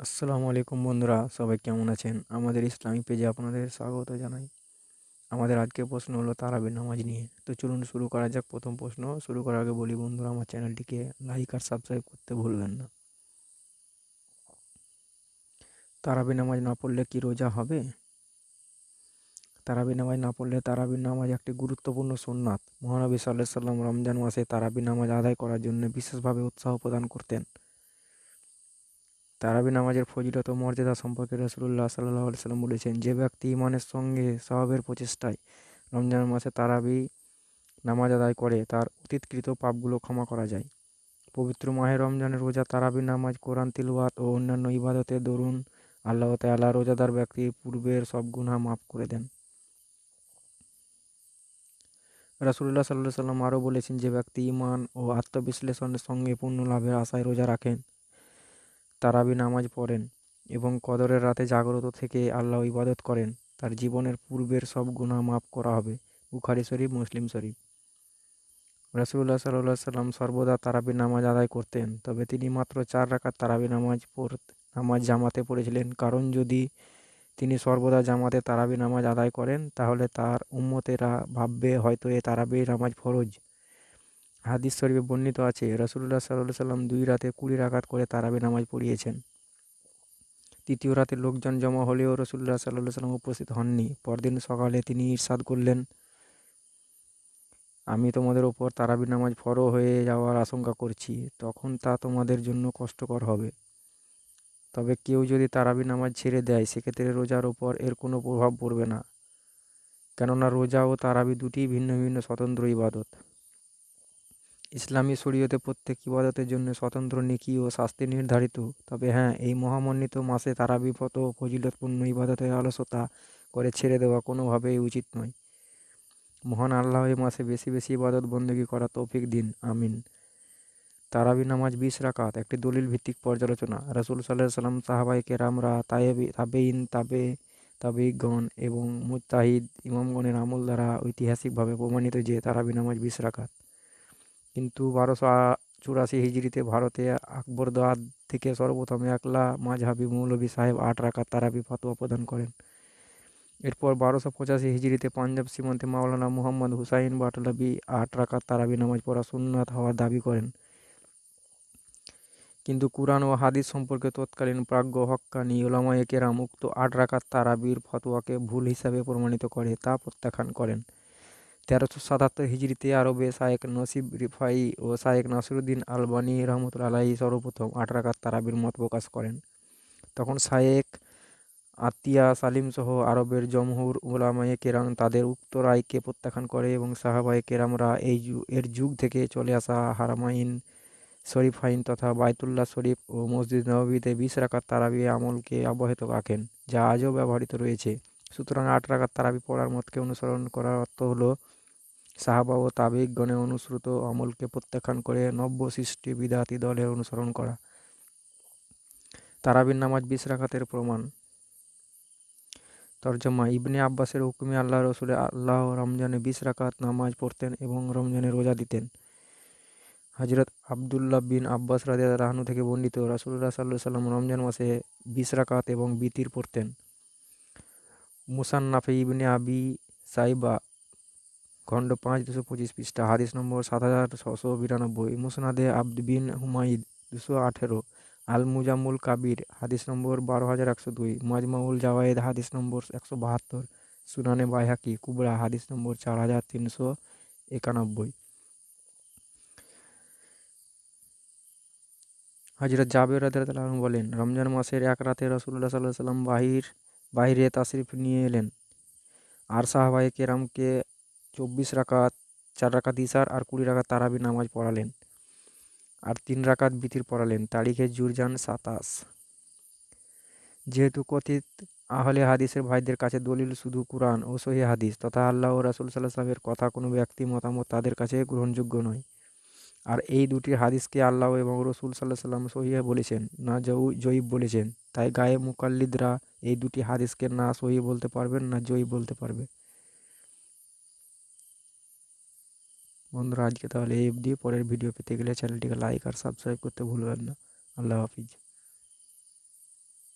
আসসালামু আলাইকুম বন্ধুরা, সবাই কেমন আছেন? আমাদের ইসলামিক পেজে আপনাদের স্বাগত জানাই। আমাদের আজকের প্রশ্ন হলো তারাবির নামাজ নিয়ে। তো চলুন শুরু করা যাক প্রথম প্রশ্ন। শুরু করার আগে বলি বন্ধুরা, আমার চ্যানেলটিকে লাইক আর সাবস্ক্রাইব করতে ভুলবেন না। তারাবি নামাজ না পড়লে কি রোজা হবে? তারাবি নামাজ না পড়লে তারাবির নামাজ একটি গুরুত্বপূর্ণ সোননাথ মহানবী সাল্লাহ সাল্লাম রমজান মাসে তারাবি নামাজ আদায় করার জন্য বিশেষভাবে উৎসাহ প্রদান করতেন। তারাবি নামাজের ফজিলত ও মর্যাদা সম্পর্কে রসুল্লাহ সাল্লাহ সাল্লাম বলেছেন, যে ব্যক্তি ইমানের সঙ্গে স্বভাবের প্রচেষ্টায় রমজান মাসে তারাবি নামাজ আদায় করে, তার অতীতকৃত পাপগুলো ক্ষমা করা যায়। পবিত্র মাহে রমজানের রোজা তারাবি নামাজ, কোরআন, তিলওয়াত ও অন্যান্য ইবাদতের দরুন আল্লাহ তাল্লাহ রোজাদার ব্যক্তির পূর্বের সব গুণা মাফ করে দেন। রাসুল্লাহ সাল্লাহ সাল্লাম আরও বলেছেন, যে ব্যক্তি ইমান ও আত্মবিশ্লেষণের সঙ্গে পূর্ণ লাভের আশায় রোজা রাখেন তারাবি নামাজ পড়েন এবং কদরের রাতে জাগ্রত থেকে আল্লাহ ইবাদত করেন, তার জীবনের পূর্বের সব গুণা মাফ করা হবে। বুখারি শরীফ, মুসলিম শরীফ। রাসুল্লাহ সাল্লাহ সাল্লাম সর্বদা তারাবি নামাজ আদায় করতেন, তবে তিনি মাত্র চার রাখার তারাবি নামাজ পড়, নামাজ জামাতে পড়েছিলেন। কারণ যদি তিনি সর্বদা জামাতে তারাবি নামাজ আদায় করেন, তাহলে তার উম্মতেরা ভাববে হয়তো এ তারাবি নামাজ ফরজ। হাদিস শরীফে বর্ণিত আছে রসুল্লাহ সাল্লাহ সাল্লাম দুই রাতে কুড়ি রাকাত করে তারাবি নামাজ পড়িয়েছেন। তৃতীয় রাতে লোকজন জমা হলেও রসুল্লাহ সাল্লাহ সাল্লাম উপস্থিত হননি। পরদিন সকালে তিনি ইরশাদ করলেন। আমি তোমাদের ওপর তারাবি নামাজ ফরো হয়ে যাওয়ার আশঙ্কা করছি, তখন তা তোমাদের জন্য কষ্টকর হবে। তবে কেউ যদি তারাবি নামাজ ছেড়ে দেয়, সেক্ষেত্রে রোজার ওপর এর কোনো প্রভাব পড়বে না। কেননা রোজা ও তারাবি দুটি ভিন্ন ভিন্ন স্বতন্ত্র ইবাদত। ইসলামী শরীয়তে প্রত্যেক ইবাদতের জন্য স্বতন্ত্র নেকি ও শাস্তি নির্ধারিত। তবে হ্যাঁ এই মহামন্বিত মাসে তারাবি ও ফজিলতপূর্ণ ইবাদতের আলসতা করে ছেড়ে দেওয়া কোনোভাবেই উচিত নয়। মহান আল্লাহ এই মাসে বেশি বেশি ইবাদত বন্দী করা তৌফিক দিন। আমিন। তারাবি নামাজ বিশ রাকাত, একটি দলিল ভিত্তিক পর্যালোচনা। রাসুল সাল্লাহ সাল্লাম সাহাবাই কেরামরা, তায়েবি তাবেইন তাবে তাবিগণ এবং মুতাহিদ ইমামগণের আমল দ্বারা ঐতিহাসিকভাবে প্রমাণিত যে তারাবি নামাজ বিশ রাকাত। কিন্তু বারোশো চুরাশি হিজড়িতে ভারতে আকবর আকবরদাদ থেকে সর্বপ্রথম একলা মাঝহাবি মৌলভী সাহেব আট রাকাত তারাবি ফতোয়া প্রদান করেন। এরপর বারোশো পঁচাশি হিজড়িতে পাঞ্জাব সীমান্তে মাওলানা মুহাম্মদ হুসাইন বাটলাবি আট রাকাত তারাবি নামাজ পড়া সুন্নাত হওয়ার দাবি করেন। কিন্তু কুরআন ও হাদিস সম্পর্কে তৎকালীন প্রাজ্ঞ হক্কানি ওলামায়ে কেরাম উক্ত আট রাকাত তারাবির ফতোয়াকে ভুল হিসাবে প্রমাণিত করে তা প্রত্যাখ্যান করেন। তেরোশো সাতাত্তর হিজড়িতে আরবে শায়েক নসিব রিফাই ও শায়েক নাসিরুদ্দিন আলবানি রহমতুল্লা আলাহি সর্বপ্রথম আট রাকাত তারাবির মত প্রকাশ করেন। তখন শায়েক, আতিয়া, সালিম সহ আরবের জমহুর ওলামায়ে কেরাম তাদের উক্ত রায়কে প্রত্যাখ্যান করে এবং সাহাবায়ে কেরামরা এই এর যুগ থেকে চলে আসা হারামাইন শরীফাইন তথা বায়তুল্লাহ শরীফ ও মসজিদ নবীতে বিশ রাকাত তারাবি আমলকে অব্যাহত রাখেন, যা আজও ব্যবহৃত রয়েছে। সুতরাং আট রাকাত তারাবি পড়ার মতকে অনুসরণ করার অর্থ হলো সাহাবা ও তাবিকগণে অনুসৃত আমলকে প্রত্যাখ্যান করে নব্য সৃষ্টি বিদাতি দলের অনুসরণ করা। তারাবির নামাজ বিশ রাকাতের প্রমাণ। তর্জমা, ইবনে আব্বাসের হুকুমে আল্লাহ রসুলে আল্লাহ রমজানে বিশ রাকাত নামাজ পড়তেন এবং রমজানে রোজা দিতেন। হজরত আবদুল্লাহ বিন আব্বাস রাজা রাহানু থেকে বর্ণিত রাসুল্লাহ সাল্লু সাল্লাম রমজান মাসে বিশ রাকাত এবং বিতির পড়তেন। মুসান্নাফে ইবনে আবি সাইবা খণ্ড পাঁচ, দুশো পঁচিশ পৃষ্ঠা, হাদিস নম্বর সাত হাজার ছশো বিরানব্বই, মুসনাদে আব্দ বিন হুমাইদ দুশো আঠেরো আল মুজামুল কাবির, হাদিস নম্বর বারো হাজার একশো দুই, মাজমাউল জাওয়ায়েদ, হাদিস নম্বর একশো বাহাত্তর, সুনানে বাইহাকি, কুবরা, হাদিস নম্বর চার হাজার তিনশো একানব্বই। হজরত জাবের আনহু বলেন, রমজান মাসের এক রাতে রসুল্লাহ সাল্লাহ সাল্লাম বাহির, বাহিরে তাশরিফ নিয়ে এলেন। আর সাহাবাই কেরামকে চব্বিশ রাকাত, চার রাকাত ইসার আর কুড়ি রাকাত তারাবি নামাজ পড়ালেন। আর তিন রাকাত বিতির পড়ালেন। তারিখে জুরজান সাতাশ। যেহেতু কথিত, আহলে হাদিসের ভাইদের কাছে দলিল শুধু কোরআন ও সহি হাদিস, তথা আল্লাহ ও রাসুল সাল্লাহ সাল্লামের কথা কোনো ব্যক্তি মতামত তাদের কাছে গ্রহণযোগ্য নয়। আর এই দুটি হাদিসকে আল্লাহ এবং রসুল সাল্লাহ সাল্লাম সহিয়া বলেছেন, না জৌ জয়ীব বলেছেন। তাই গায়ে মুকাল্লিদরা এই দুটি হাদিসকে না সহি বলতে পারবেন, না জয়ীব বলতে পারবে। বন্ধুরা, আজকে তাহলে এই অবধি। পরের ভিডিও পেতে গেলে চ্যানেলটিকে লাইক আর সাবস্ক্রাইব করতে ভুলবেন না। আল্লাহ হাফিজ।